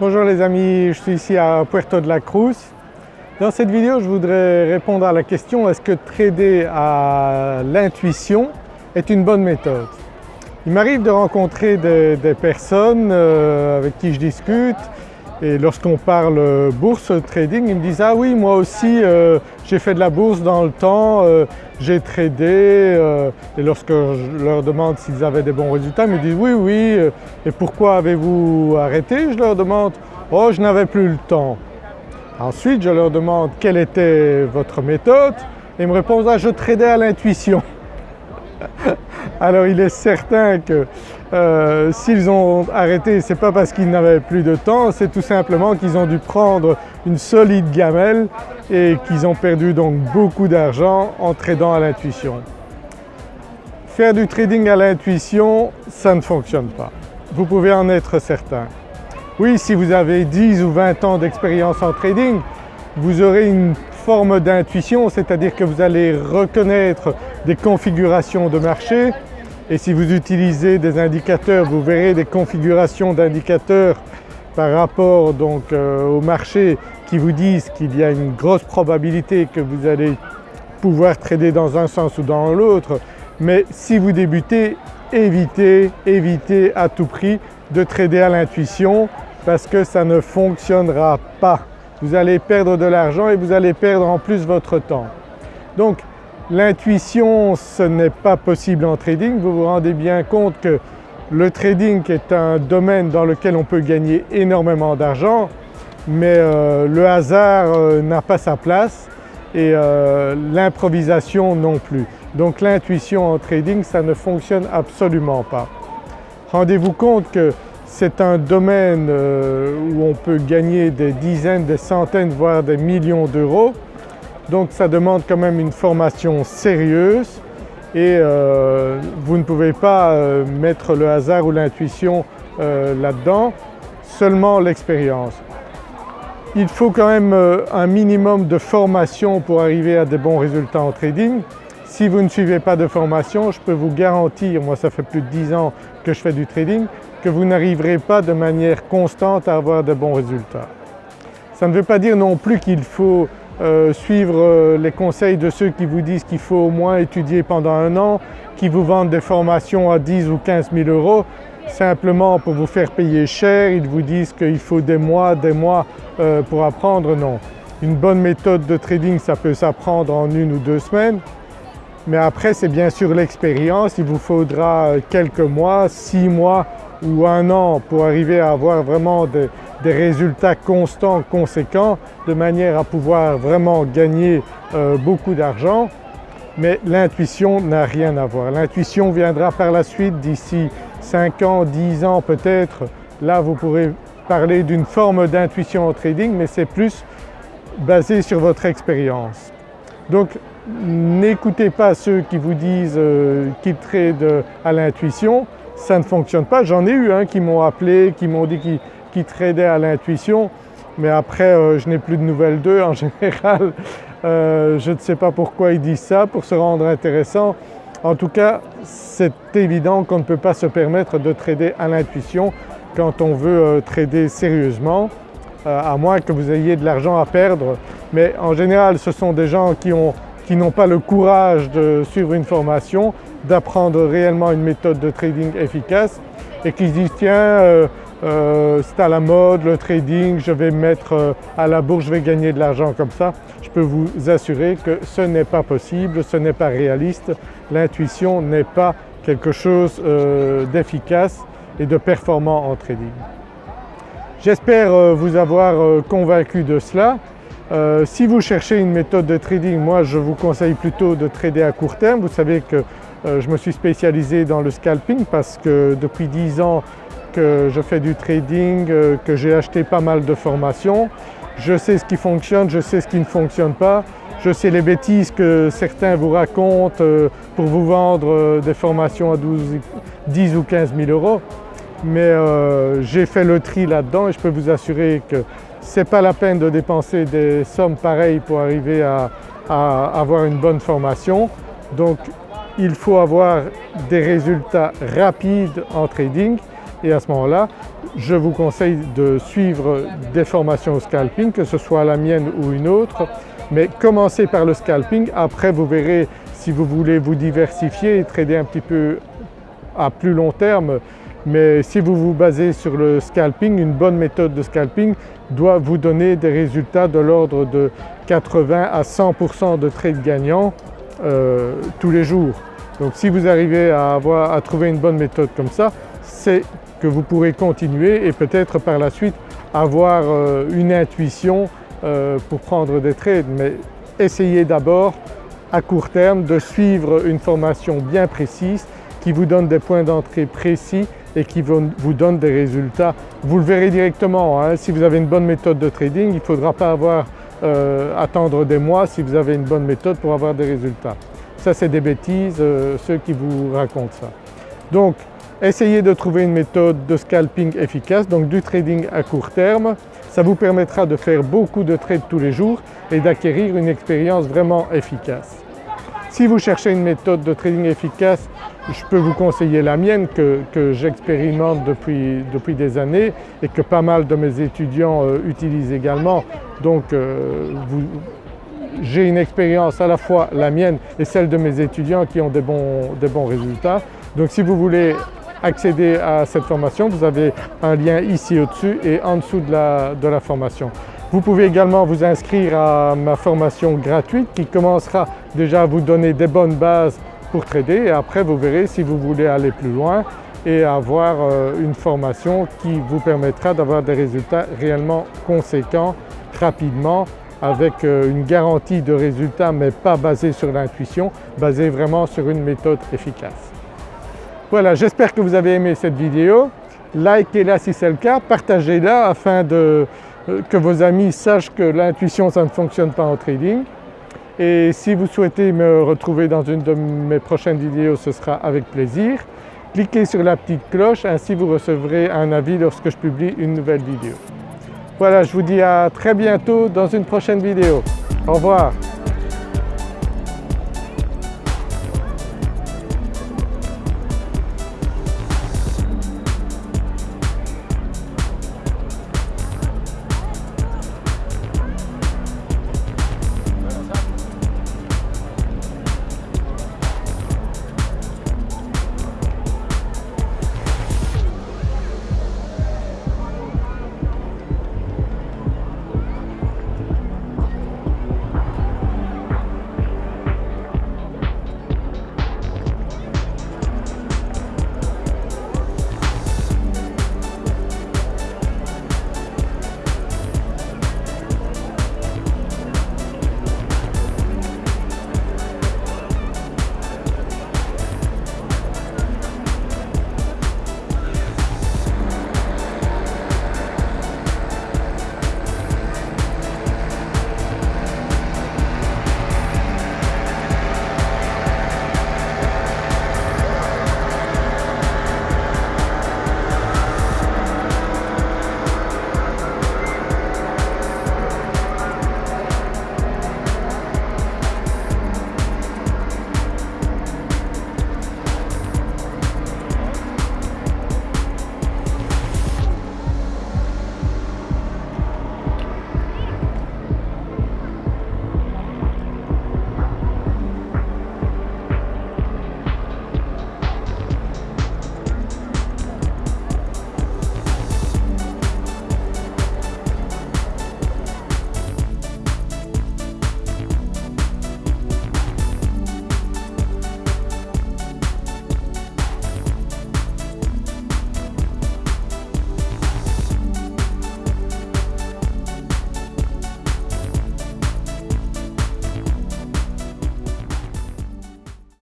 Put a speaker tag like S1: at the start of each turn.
S1: Bonjour les amis, je suis ici à Puerto de la Cruz. Dans cette vidéo je voudrais répondre à la question est-ce que trader à l'intuition est une bonne méthode? Il m'arrive de rencontrer des, personnes euh, avec qui je discute et lorsqu'on parle bourse trading, ils me disent « ah oui moi aussi euh, j'ai fait de la bourse dans le temps, euh, j'ai tradé euh, et lorsque je leur demande s'ils avaient des bons résultats, ils me disent « oui oui et pourquoi avez-vous arrêté ?» Je leur demande « oh je n'avais plus le temps ». Ensuite je leur demande quelle était votre méthode? Et ils me répondent ah, je tradais à l'intuition ». Alors il est certain que euh, s'ils ont arrêté ce n'est pas parce qu'ils n'avaient plus de temps, c'est tout simplement qu'ils ont dû prendre une solide gamelle et qu'ils ont perdu donc beaucoup d'argent en tradant à l'intuition. Faire du trading à l'intuition, ça ne fonctionne pas. Vous pouvez en être certain. Oui, si vous avez 10 ou 20 ans d'expérience en trading, vous aurez une forme d'intuition, c'est-à-dire que vous allez reconnaître des configurations de marché et si vous utilisez des indicateurs, vous verrez des configurations d'indicateurs par rapport donc euh, au marché qui vous disent qu'il y a une grosse probabilité que vous allez pouvoir trader dans un sens ou dans l'autre. Mais si vous débutez, évitez, évitez à tout prix de trader à l'intuition parce que ça ne fonctionnera pas. Vous allez perdre de l'argent et vous allez perdre en plus votre temps. Donc L'intuition ce n'est pas possible en trading, vous vous rendez bien compte que le trading est un domaine dans lequel on peut gagner énormément d'argent mais euh, le hasard euh, n'a pas sa place et euh, l'improvisation non plus. Donc l'intuition en trading ça ne fonctionne absolument pas. Rendez-vous compte que c'est un domaine où on peut gagner des dizaines, des centaines voire des millions d'euros donc ça demande quand même une formation sérieuse et euh, vous ne pouvez pas euh, mettre le hasard ou l'intuition euh, là-dedans, seulement l'expérience. Il faut quand même un minimum de formation pour arriver à des bons résultats en trading. Si vous ne suivez pas de formation, je peux vous garantir, moi ça fait plus de 10 ans que je fais du trading, que vous n'arriverez pas de manière constante à avoir de bons résultats. Ça ne veut pas dire non plus qu'il faut euh, suivre euh, les conseils de ceux qui vous disent qu'il faut au moins étudier pendant un an, qui vous vendent des formations à 10 ou 15 000 euros simplement pour vous faire payer cher, ils vous disent qu'il faut des mois, des mois euh, pour apprendre, non. Une bonne méthode de trading ça peut s'apprendre en une ou deux semaines mais après c'est bien sûr l'expérience, il vous faudra quelques mois, six mois ou un an pour arriver à avoir vraiment des, résultats constants, conséquents, de manière à pouvoir vraiment gagner euh, beaucoup d'argent. Mais l'intuition n'a rien à voir. L'intuition viendra par la suite d'ici 5 ans, 10 ans peut-être. Là vous pourrez parler d'une forme d'intuition en trading mais c'est plus basé sur votre expérience. Donc n'écoutez pas ceux qui vous disent euh, qu'ils tradent à l'intuition, ça ne fonctionne pas. J'en ai eu hein, qui m'ont appelé, qui m'ont dit qu'ils tradaient à l'intuition mais après euh, je n'ai plus de nouvelles d'eux en général. Euh, je ne sais pas pourquoi ils disent ça, pour se rendre intéressant. En tout cas c'est évident qu'on ne peut pas se permettre de trader à l'intuition quand on veut euh, trader sérieusement à moins que vous ayez de l'argent à perdre. Mais en général ce sont des gens qui ont qui n'ont pas le courage de suivre une formation, d'apprendre réellement une méthode de trading efficace et qui se disent tiens euh, c'est à la mode le trading, je vais mettre euh, à la bourse, je vais gagner de l'argent comme ça. Je peux vous assurer que ce n'est pas possible, ce n'est pas réaliste, l'intuition n'est pas quelque chose d'efficace et de performant en trading. J'espère vous avoir convaincu de cela. Euh, si vous cherchez une méthode de trading, moi je vous conseille plutôt de trader à court terme. Vous savez que euh, je me suis spécialisé dans le scalping parce que depuis 10 ans que je fais du trading, euh, que j'ai acheté pas mal de formations. Je sais ce qui fonctionne, je sais ce qui ne fonctionne pas. Je sais les bêtises que certains vous racontent pour vous vendre des formations à 12, 10 ou 15 000 euros. Mais j'ai fait le tri là-dedans et je peux vous assurer que ce n'est pas la peine de dépenser des sommes pareilles pour arriver à, avoir une bonne formation. Donc il faut avoir des résultats rapides en trading et à ce moment-là je vous conseille de suivre des formations au scalping, que ce soit la mienne ou une autre, mais commencez par le scalping, après vous verrez si vous voulez vous diversifier et trader un petit peu à plus long terme, mais si vous vous basez sur le scalping, une bonne méthode de scalping doit vous donner des résultats de l'ordre de 80 à 100% de trades gagnants euh, tous les jours. Donc si vous arrivez à, avoir, à trouver une bonne méthode comme ça, c'est que vous pourrez continuer et peut-être par la suite avoir euh, une intuition euh, pour prendre des trades. Mais essayez d'abord à court terme de suivre une formation bien précise qui vous donne des points d'entrée précis et qui vous donne des résultats. Vous le verrez directement, hein. si vous avez une bonne méthode de trading, il ne faudra pas avoir, euh, attendre des mois si vous avez une bonne méthode pour avoir des résultats. Ça c'est des bêtises, ceux qui vous racontent ça. Donc essayez de trouver une méthode de scalping efficace, donc du trading à court terme. Ça vous permettra de faire beaucoup de trades tous les jours et d'acquérir une expérience vraiment efficace. Si vous cherchez une méthode de trading efficace, je peux vous conseiller la mienne que, j'expérimente depuis, depuis, des années et que pas mal de mes étudiants euh, utilisent également. Donc euh, j'ai une expérience à la fois la mienne et celle de mes étudiants qui ont des bons, des bons résultats. Donc si vous voulez accéder à cette formation, vous avez un lien ici au-dessus et en dessous de la, de la formation. Vous pouvez également vous inscrire à ma formation gratuite qui commencera déjà à vous donner des bonnes bases pour trader et après vous verrez si vous voulez aller plus loin et avoir euh, une formation qui vous permettra d'avoir des résultats réellement conséquents rapidement avec euh, une garantie de résultats mais pas basée sur l'intuition, basée vraiment sur une méthode efficace. Voilà, j'espère que vous avez aimé cette vidéo. Likez-la si c'est le cas, partagez-la afin euh, que vos amis sachent que l'intuition ça ne fonctionne pas en trading. Et si vous souhaitez me retrouver dans une de mes prochaines vidéos, ce sera avec plaisir. Cliquez sur la petite cloche, ainsi vous recevrez un avis lorsque je publie une nouvelle vidéo. Voilà, je vous dis à très bientôt dans une prochaine vidéo. Au revoir.